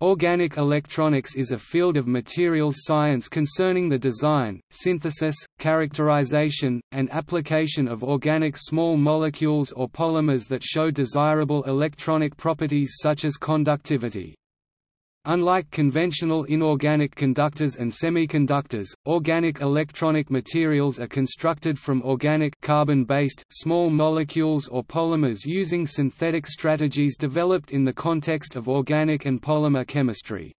Organic electronics is a field of materials science concerning the design, synthesis, characterization, and application of organic small molecules or polymers that show desirable electronic properties such as conductivity. Unlike conventional inorganic conductors and semiconductors, organic electronic materials are constructed from organic carbon-based, small molecules or polymers using synthetic strategies developed in the context of organic and polymer chemistry.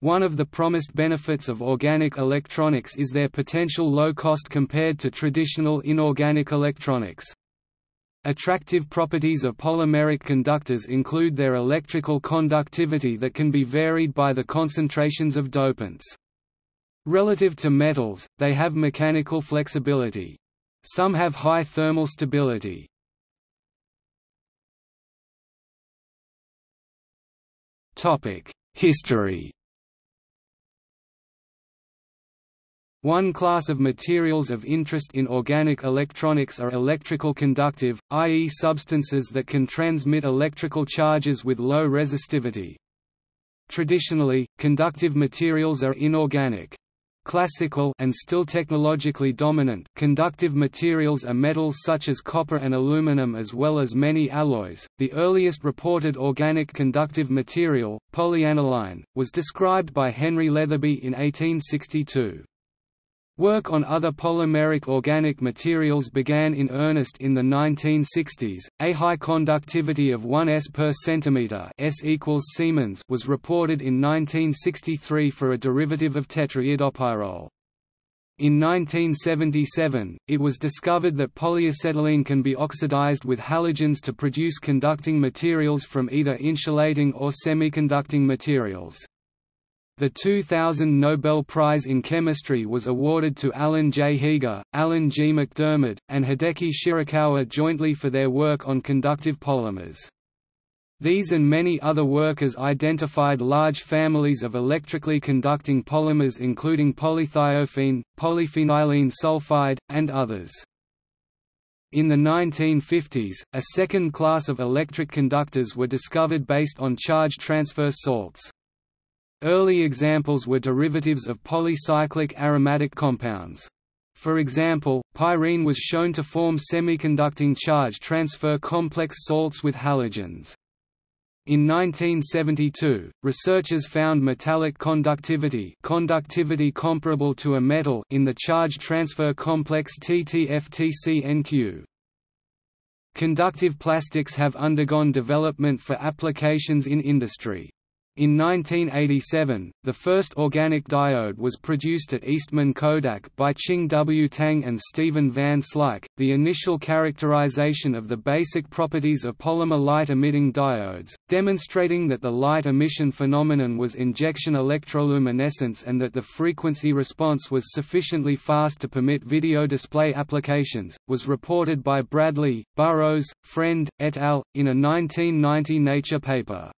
One of the promised benefits of organic electronics is their potential low cost compared to traditional inorganic electronics. Attractive properties of polymeric conductors include their electrical conductivity that can be varied by the concentrations of dopants. Relative to metals, they have mechanical flexibility. Some have high thermal stability. History One class of materials of interest in organic electronics are electrical conductive, i.e. substances that can transmit electrical charges with low resistivity. Traditionally, conductive materials are inorganic. Classical and still technologically dominant conductive materials are metals such as copper and aluminum as well as many alloys. The earliest reported organic conductive material, polyaniline, was described by Henry Letheby in 1862. Work on other polymeric organic materials began in earnest in the 1960s. A high conductivity of 1 s per centimeter (s equals Siemens) was reported in 1963 for a derivative of tetraiodopyrrole. In 1977, it was discovered that polyacetylene can be oxidized with halogens to produce conducting materials from either insulating or semiconducting materials. The 2000 Nobel Prize in Chemistry was awarded to Alan J. Heeger, Alan G. MacDiarmid, and Hideki Shirakawa jointly for their work on conductive polymers. These and many other workers identified large families of electrically conducting polymers including polythiophene, polyphenylene sulfide, and others. In the 1950s, a second class of electric conductors were discovered based on charge transfer salts. Early examples were derivatives of polycyclic aromatic compounds. For example, pyrene was shown to form semiconducting charge transfer complex salts with halogens. In 1972, researchers found metallic conductivity conductivity comparable to a metal in the charge transfer complex TTFTCNQ. Conductive plastics have undergone development for applications in industry. In 1987, the first organic diode was produced at Eastman Kodak by Ching W. Tang and Steven Van Slyke. The initial characterization of the basic properties of polymer light-emitting diodes, demonstrating that the light emission phenomenon was injection electroluminescence and that the frequency response was sufficiently fast to permit video display applications, was reported by Bradley, Burrows, Friend, et al. in a 1990 Nature paper.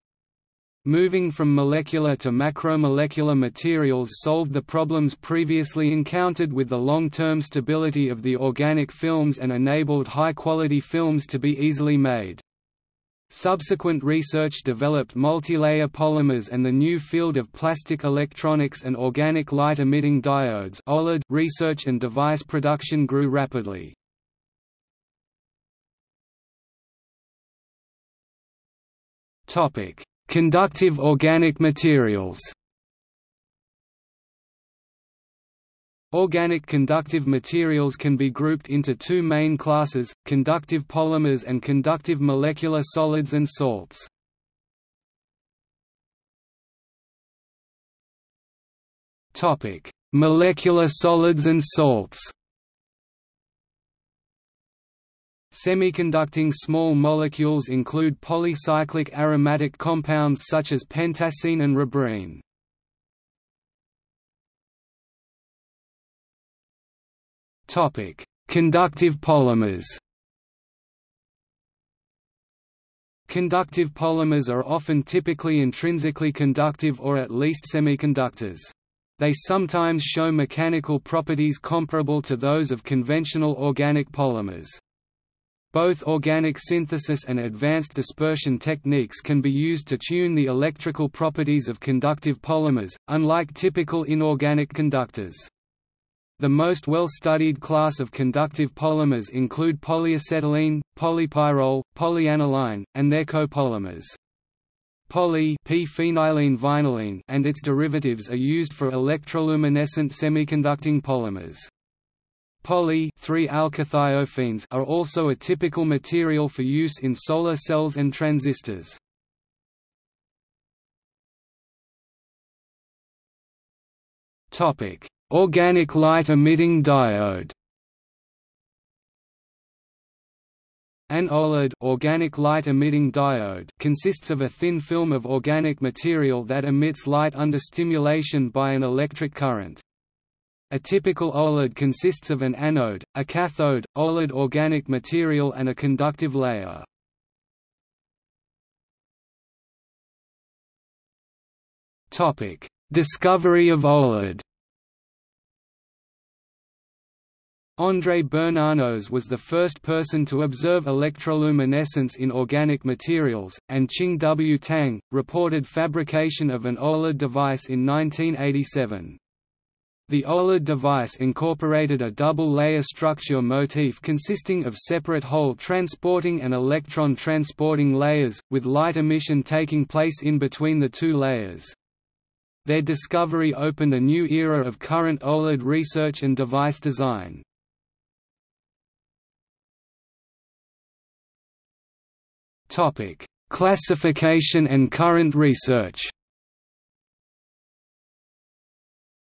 Moving from molecular to macromolecular materials solved the problems previously encountered with the long-term stability of the organic films and enabled high-quality films to be easily made. Subsequent research developed multilayer polymers and the new field of plastic electronics and organic light-emitting diodes OLED research and device production grew rapidly. Topic: Conductive organic materials Organic conductive materials can be grouped into two main classes, conductive polymers and conductive molecular solids and salts. Molecular solids and salts Semiconducting small molecules include polycyclic aromatic compounds such as pentacene and rubrene. Topic: Conductive polymers. Conductive polymers are often typically intrinsically conductive or at least semiconductors. They sometimes show mechanical properties comparable to those of conventional organic polymers. Both organic synthesis and advanced dispersion techniques can be used to tune the electrical properties of conductive polymers, unlike typical inorganic conductors. The most well-studied class of conductive polymers include polyacetylene, polypyrrole, polyaniline, and their copolymers. Poly vinylene and its derivatives are used for electroluminescent semiconducting polymers. Poly 3-alkylthiophene are also a typical material for use in solar cells and transistors. Topic: Organic light emitting diode. An OLED organic light emitting diode consists of a thin film of organic material that emits light under stimulation by an electric current. A typical OLED consists of an anode, a cathode, OLED organic material and a conductive layer. Topic: Discovery of OLED André Bernanose was the first person to observe electroluminescence in organic materials, and Ching W. Tang, reported fabrication of an OLED device in 1987. The OLED device incorporated a double-layer structure motif consisting of separate hole transporting and electron transporting layers, with light emission taking place in between the two layers. Their discovery opened a new era of current OLED research and device design. Classification and current research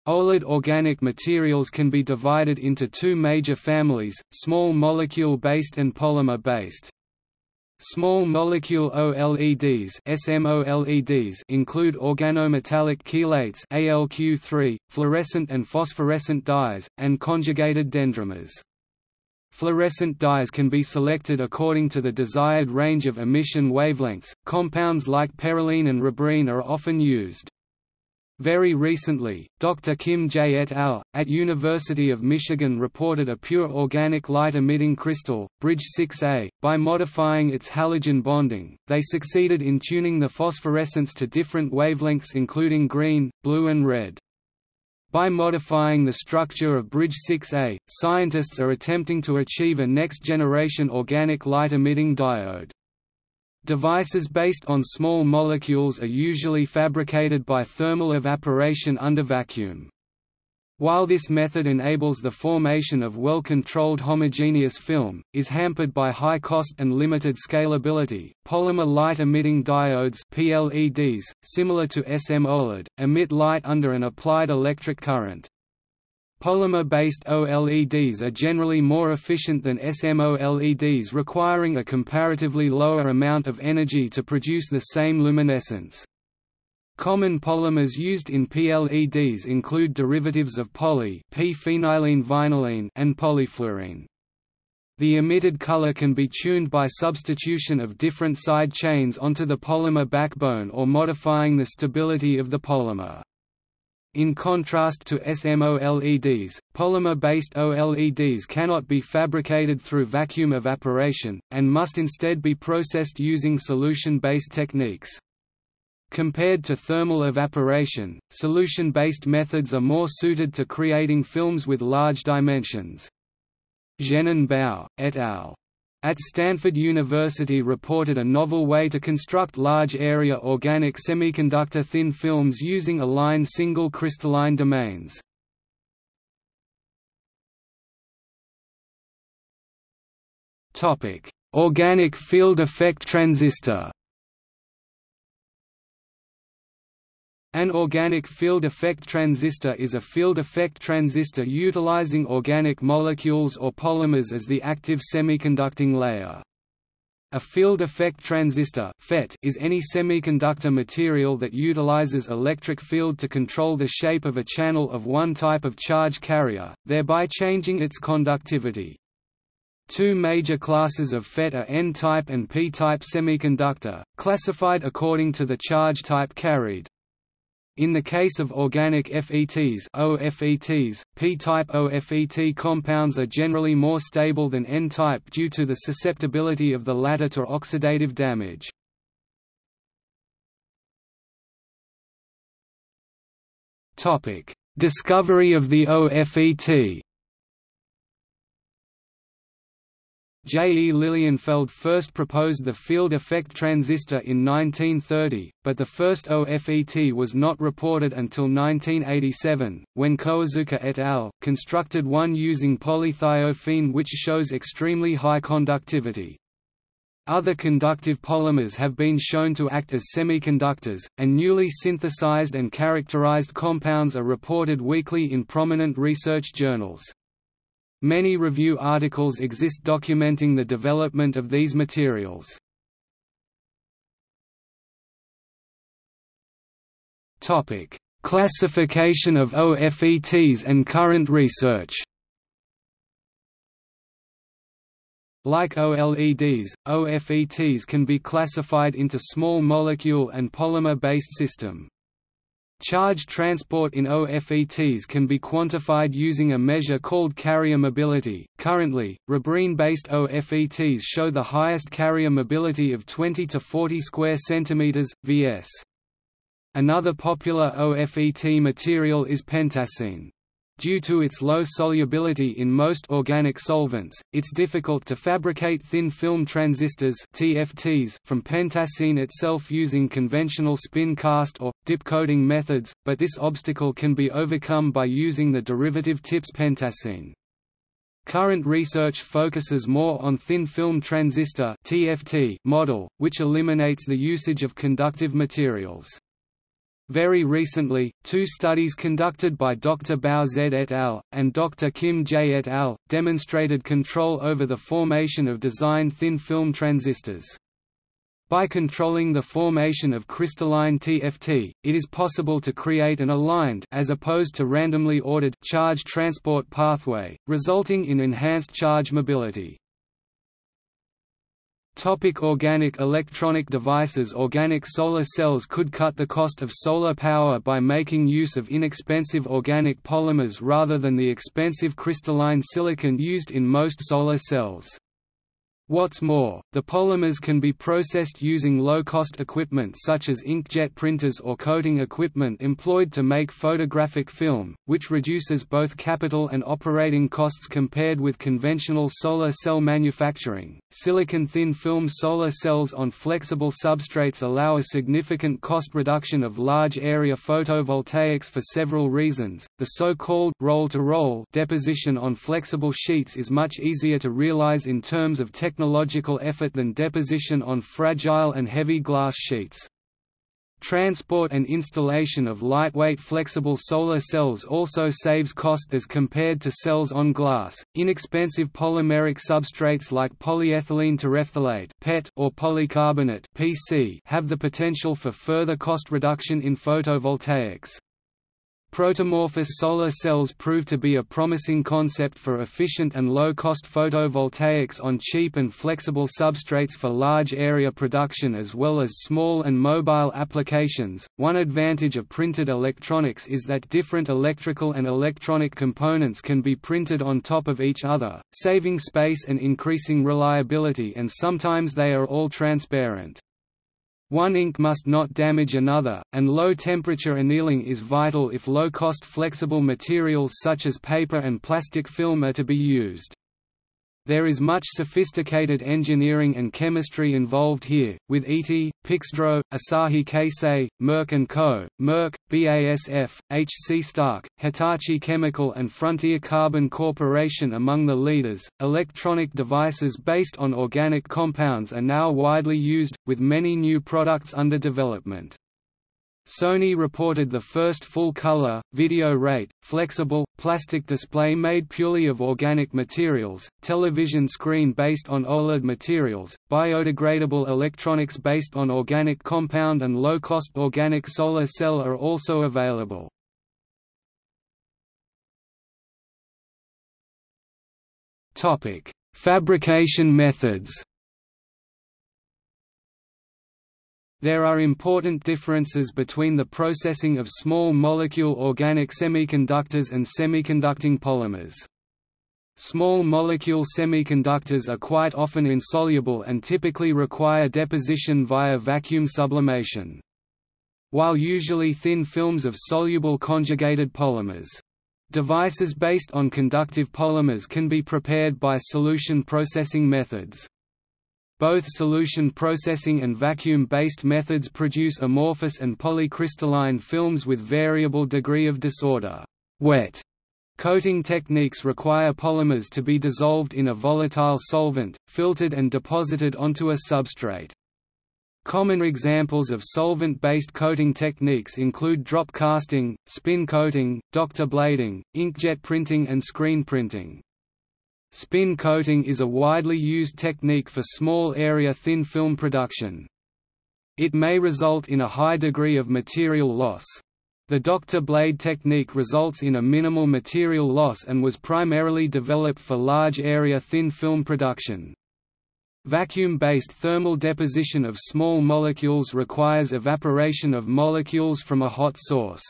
OLED organic materials can be divided into two major families, small molecule-based and polymer-based. Small molecule OLEDs SMOLEDs include organometallic chelates ALQ3, fluorescent and phosphorescent dyes, and conjugated dendrimers. Fluorescent dyes can be selected according to the desired range of emission wavelengths. Compounds like perylene and rubrene are often used. Very recently, Dr. Kim J. et al., at University of Michigan reported a pure organic light-emitting crystal, Bridge 6A. By modifying its halogen bonding, they succeeded in tuning the phosphorescence to different wavelengths including green, blue and red. By modifying the structure of Bridge 6A, scientists are attempting to achieve a next-generation organic light-emitting diode. Devices based on small molecules are usually fabricated by thermal evaporation under vacuum. While this method enables the formation of well-controlled homogeneous film, is hampered by high cost and limited scalability. Polymer light-emitting diodes (PLEDs), similar to SM-OLED, emit light under an applied electric current. Polymer-based OLEDs are generally more efficient than SMOLEDs requiring a comparatively lower amount of energy to produce the same luminescence. Common polymers used in PLEDs include derivatives of poly vinylene and polyfluorene. The emitted color can be tuned by substitution of different side chains onto the polymer backbone or modifying the stability of the polymer. In contrast to SMOLEDs, polymer-based OLEDs cannot be fabricated through vacuum evaporation, and must instead be processed using solution-based techniques. Compared to thermal evaporation, solution-based methods are more suited to creating films with large dimensions. Zhenan Bao, et al at Stanford University reported a novel way to construct large-area organic semiconductor thin films using aligned single crystalline domains. Organic field effect transistor An organic field effect transistor is a field effect transistor utilizing organic molecules or polymers as the active semiconducting layer. A field effect transistor FET is any semiconductor material that utilizes electric field to control the shape of a channel of one type of charge carrier, thereby changing its conductivity. Two major classes of FET are N-type and P-type semiconductor, classified according to the charge type carried. In the case of organic FETs, OFETs P-type OFET compounds are generally more stable than N-type due to the susceptibility of the latter to oxidative damage. Discovery of the OFET J. E. Lilienfeld first proposed the field effect transistor in 1930, but the first OFET was not reported until 1987, when Koezuka et al. constructed one using polythiophene which shows extremely high conductivity. Other conductive polymers have been shown to act as semiconductors, and newly synthesized and characterized compounds are reported weekly in prominent research journals. Many review articles exist documenting the development of these materials. Topic: Classification of OFETs and current research. Like OLEDs, OFETs can be classified into small molecule and polymer-based system. Charge transport in OFETs can be quantified using a measure called carrier mobility. Currently, Rubrene-based OFETs show the highest carrier mobility of 20 to 40 square centimeters vs. Another popular OFET material is pentacene. Due to its low solubility in most organic solvents, it's difficult to fabricate thin film transistors TFTs from pentacene itself using conventional spin cast or, dip coating methods, but this obstacle can be overcome by using the derivative TIPS pentacene. Current research focuses more on thin film transistor TFT model, which eliminates the usage of conductive materials. Very recently, two studies conducted by Dr. Bao Z et al. and Dr. Kim J et al. demonstrated control over the formation of design thin film transistors. By controlling the formation of crystalline TFT, it is possible to create an aligned as opposed to randomly ordered charge transport pathway, resulting in enhanced charge mobility. Topic organic electronic devices Organic solar cells could cut the cost of solar power by making use of inexpensive organic polymers rather than the expensive crystalline silicon used in most solar cells. What's more, the polymers can be processed using low-cost equipment such as inkjet printers or coating equipment employed to make photographic film, which reduces both capital and operating costs compared with conventional solar cell manufacturing. Silicon thin film solar cells on flexible substrates allow a significant cost reduction of large area photovoltaics for several reasons. The so-called roll-to-roll deposition on flexible sheets is much easier to realize in terms of technology technological effort than deposition on fragile and heavy glass sheets. Transport and installation of lightweight flexible solar cells also saves cost as compared to cells on glass. Inexpensive polymeric substrates like polyethylene terephthalate (PET) or polycarbonate (PC) have the potential for further cost reduction in photovoltaics. Protomorphous solar cells prove to be a promising concept for efficient and low-cost photovoltaics on cheap and flexible substrates for large area production as well as small and mobile applications. One advantage of printed electronics is that different electrical and electronic components can be printed on top of each other, saving space and increasing reliability and sometimes they are all transparent. One ink must not damage another, and low-temperature annealing is vital if low-cost flexible materials such as paper and plastic film are to be used. There is much sophisticated engineering and chemistry involved here, with ET, Pixdro, Asahi Kasei, Merck & Co., Merck, BASF, HC Starck, Hitachi Chemical and Frontier Carbon Corporation among the leaders. Electronic devices based on organic compounds are now widely used, with many new products under development. Sony reported the first full-color, video rate, flexible, plastic display made purely of organic materials, television screen based on OLED materials, biodegradable electronics based on organic compound and low-cost organic solar cell are also available. Fabrication methods There are important differences between the processing of small molecule organic semiconductors and semiconducting polymers. Small molecule semiconductors are quite often insoluble and typically require deposition via vacuum sublimation. While usually thin films of soluble conjugated polymers. Devices based on conductive polymers can be prepared by solution processing methods. Both solution processing and vacuum-based methods produce amorphous and polycrystalline films with variable degree of disorder. Wet coating techniques require polymers to be dissolved in a volatile solvent, filtered and deposited onto a substrate. Common examples of solvent-based coating techniques include drop casting, spin coating, doctor blading, inkjet printing and screen printing. Spin coating is a widely used technique for small area thin film production. It may result in a high degree of material loss. The doctor blade technique results in a minimal material loss and was primarily developed for large area thin film production. Vacuum-based thermal deposition of small molecules requires evaporation of molecules from a hot source.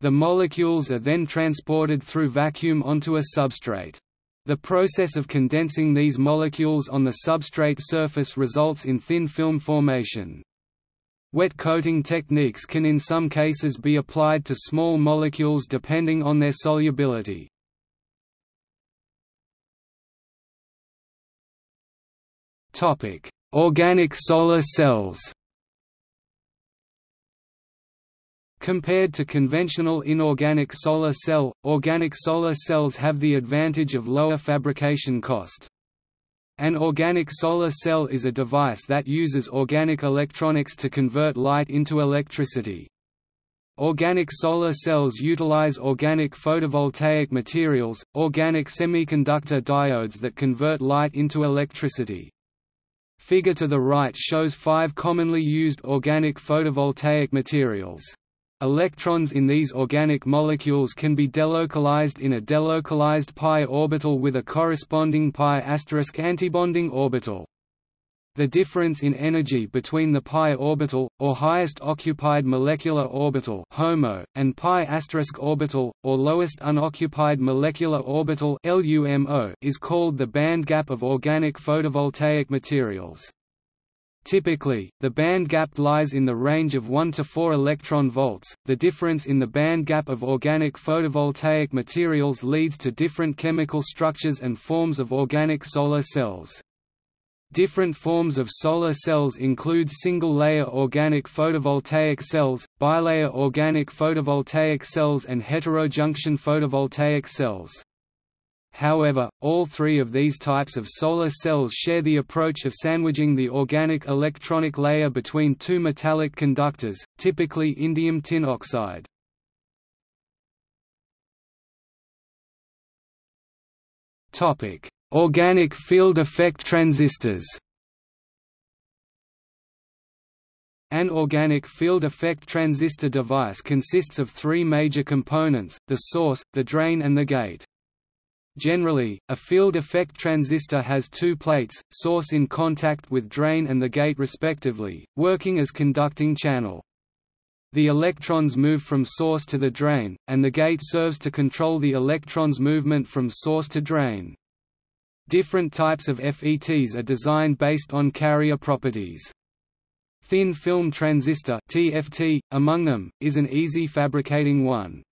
The molecules are then transported through vacuum onto a substrate. The process of condensing these molecules on the substrate surface results in thin film formation. Wet coating techniques can in some cases be applied to small molecules depending on their solubility. Organic solar cells Compared to conventional inorganic solar cell, organic solar cells have the advantage of lower fabrication cost. An organic solar cell is a device that uses organic electronics to convert light into electricity. Organic solar cells utilize organic photovoltaic materials, organic semiconductor diodes that convert light into electricity. Figure to the right shows five commonly used organic photovoltaic materials. Electrons in these organic molecules can be delocalized in a delocalized pi orbital with a corresponding pi asterisk antibonding orbital. The difference in energy between the pi orbital, or highest occupied molecular orbital HOMO, and pi asterisk orbital, or lowest unoccupied molecular orbital LUMO, is called the band gap of organic photovoltaic materials. Typically, the band gap lies in the range of 1 to 4 electron volts. The difference in the band gap of organic photovoltaic materials leads to different chemical structures and forms of organic solar cells. Different forms of solar cells include single-layer organic photovoltaic cells, bilayer organic photovoltaic cells and heterojunction photovoltaic cells. However, all three of these types of solar cells share the approach of sandwiching the organic electronic layer between two metallic conductors, typically indium tin oxide. Organic field effect transistors An organic field effect transistor device consists of three major components, the source, the drain and the gate. Generally, a field effect transistor has two plates, source in contact with drain and the gate respectively, working as conducting channel. The electrons move from source to the drain, and the gate serves to control the electrons' movement from source to drain. Different types of FETs are designed based on carrier properties. Thin film transistor TFT, among them, is an easy fabricating one.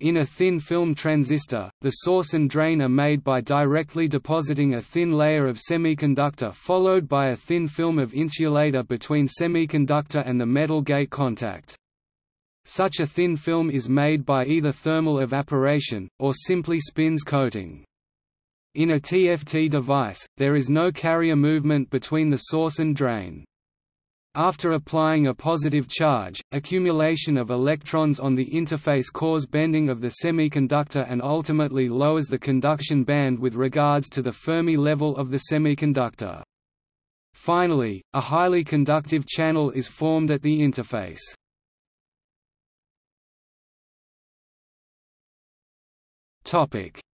In a thin film transistor, the source and drain are made by directly depositing a thin layer of semiconductor followed by a thin film of insulator between semiconductor and the metal gate contact. Such a thin film is made by either thermal evaporation, or simply spins coating. In a TFT device, there is no carrier movement between the source and drain. After applying a positive charge, accumulation of electrons on the interface cause bending of the semiconductor and ultimately lowers the conduction band with regards to the Fermi level of the semiconductor. Finally, a highly conductive channel is formed at the interface.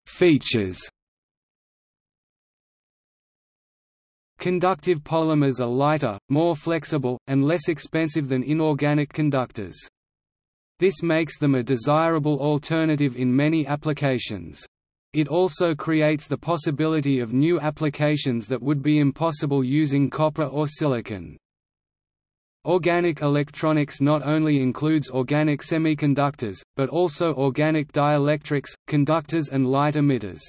Features Conductive polymers are lighter, more flexible, and less expensive than inorganic conductors. This makes them a desirable alternative in many applications. It also creates the possibility of new applications that would be impossible using copper or silicon. Organic electronics not only includes organic semiconductors, but also organic dielectrics, conductors and light emitters.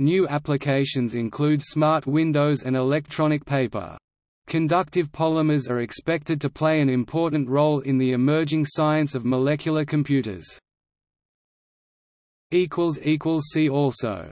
New applications include smart windows and electronic paper. Conductive polymers are expected to play an important role in the emerging science of molecular computers. See also